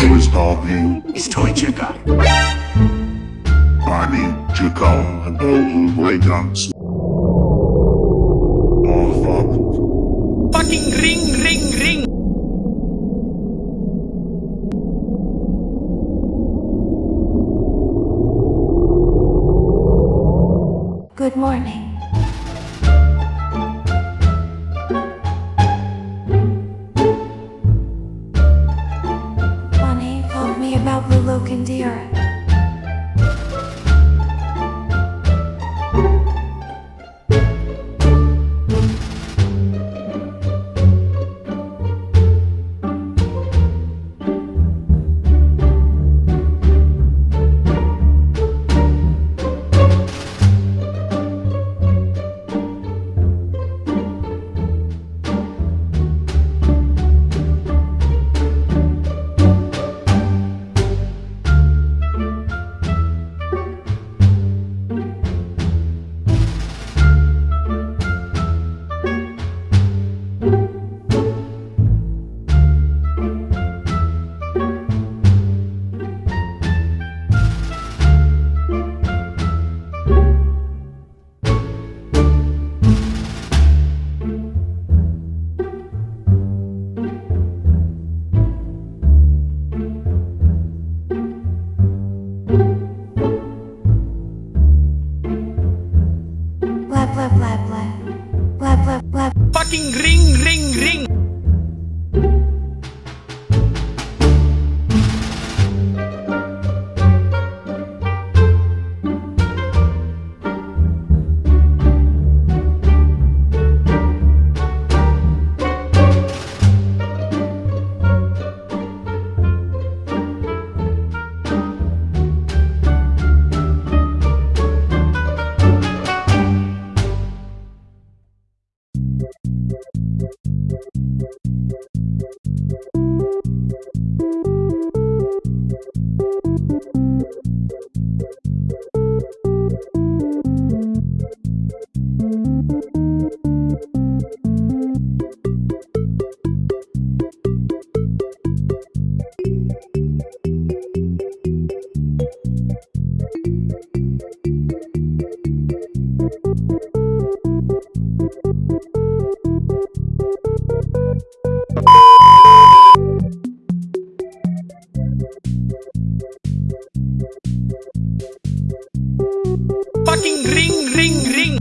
Who is talking? It's Toy Chica. To call and my guns. Oh fuck. Fucking ring, ring, ring. Good morning. Told me about the Fucking ring, ring, ring.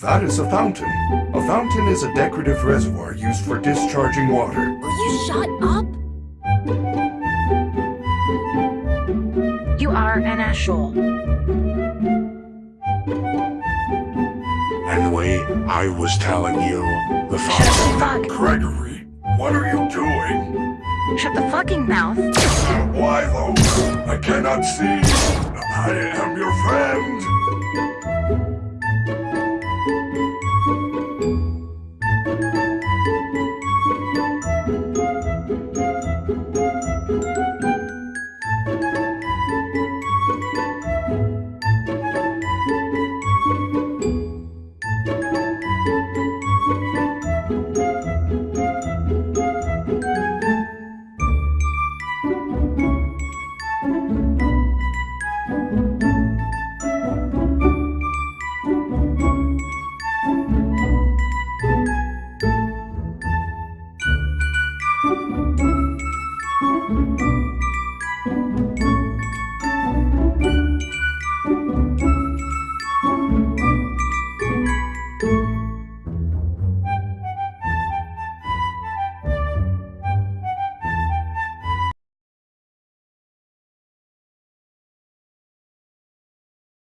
That is a fountain. A fountain is a decorative reservoir used for discharging water. Will you shut up? Anyway, I was telling you the Shut the fuck. Gregory, what are you doing? Shut the fucking mouth. Why though? I cannot see. I am your friend.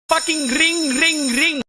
Fucking ring, ring, ring.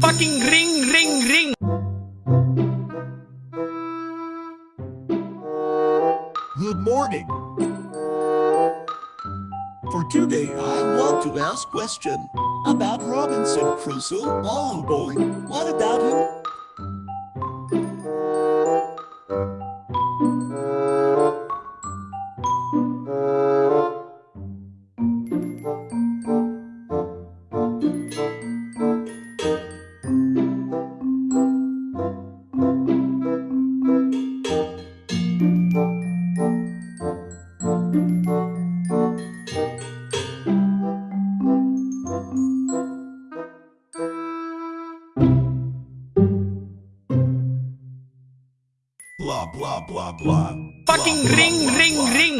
Fucking ring, ring, ring. Good morning. For today, I want to ask question about Robinson Crusoe. Oh boy, what about him? Blah. Fucking blah, ring, blah, ring, blah. ring.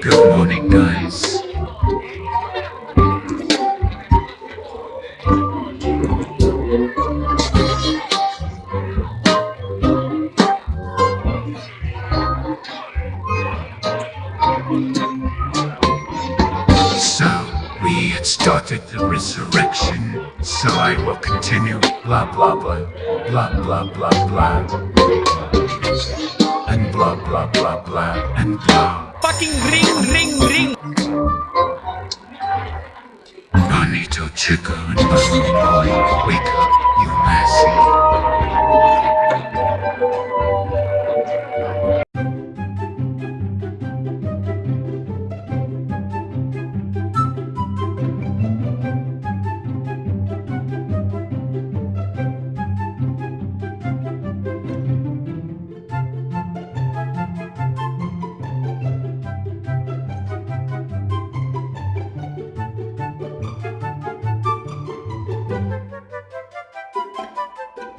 Good morning, guys. Had started the resurrection, so I will continue. Blah blah blah, blah blah blah blah. And blah blah blah blah, and blah. Fucking ring, ring, ring. Bonito chico and Buffalo boy, wake up, you lassie.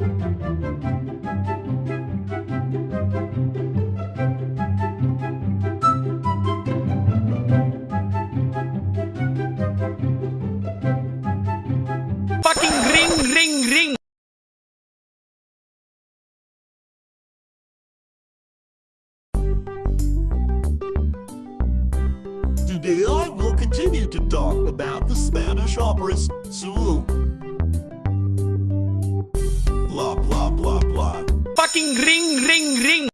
Fucking ring, ring, ring. Today I will continue to talk about the Spanish operas Zulu. Blah blah blah blah. Fucking ring, ring, ring.